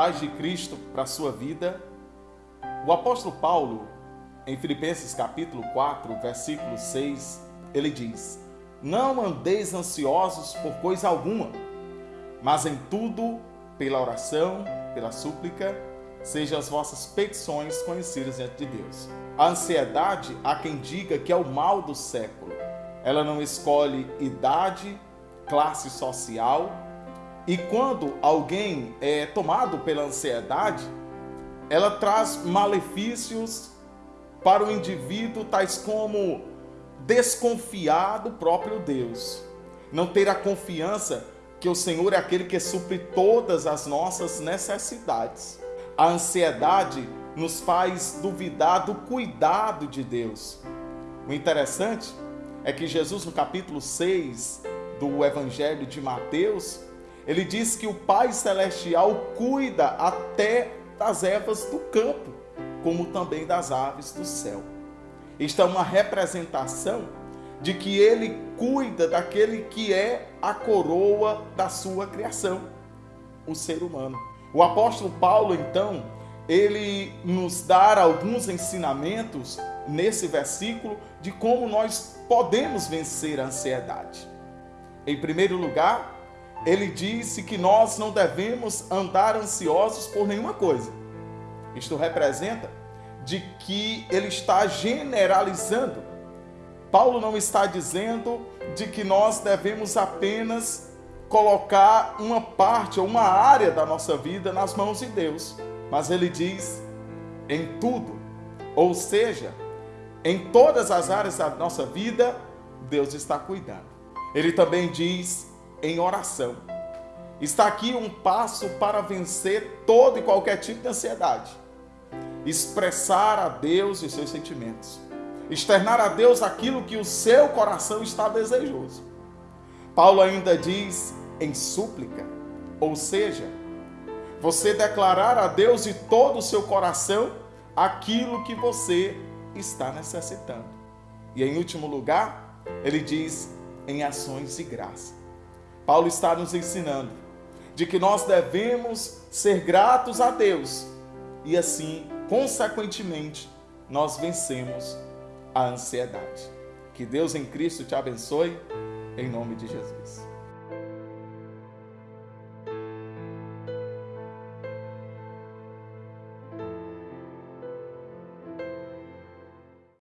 paz de Cristo para a sua vida. O apóstolo Paulo, em Filipenses capítulo 4, versículo 6, ele diz: Não andeis ansiosos por coisa alguma, mas em tudo, pela oração, pela súplica, sejam as vossas petições conhecidas diante de Deus. A ansiedade, há quem diga que é o mal do século. Ela não escolhe idade, classe social, e quando alguém é tomado pela ansiedade, ela traz malefícios para o indivíduo, tais como desconfiar do próprio Deus, não ter a confiança que o Senhor é aquele que supre todas as nossas necessidades. A ansiedade nos faz duvidar do cuidado de Deus. O interessante é que Jesus, no capítulo 6 do Evangelho de Mateus, ele diz que o Pai Celestial cuida até das ervas do campo, como também das aves do céu. Isto é uma representação de que ele cuida daquele que é a coroa da sua criação, o ser humano. O apóstolo Paulo, então, ele nos dá alguns ensinamentos nesse versículo de como nós podemos vencer a ansiedade. Em primeiro lugar, ele disse que nós não devemos andar ansiosos por nenhuma coisa. Isto representa de que ele está generalizando. Paulo não está dizendo de que nós devemos apenas colocar uma parte ou uma área da nossa vida nas mãos de Deus, mas ele diz em tudo, ou seja, em todas as áreas da nossa vida, Deus está cuidando. Ele também diz em oração. Está aqui um passo para vencer todo e qualquer tipo de ansiedade. Expressar a Deus os seus sentimentos. Externar a Deus aquilo que o seu coração está desejoso. Paulo ainda diz em súplica, ou seja, você declarar a Deus de todo o seu coração aquilo que você está necessitando. E em último lugar, ele diz em ações de graça. Paulo está nos ensinando de que nós devemos ser gratos a Deus e assim, consequentemente, nós vencemos a ansiedade. Que Deus em Cristo te abençoe, em nome de Jesus.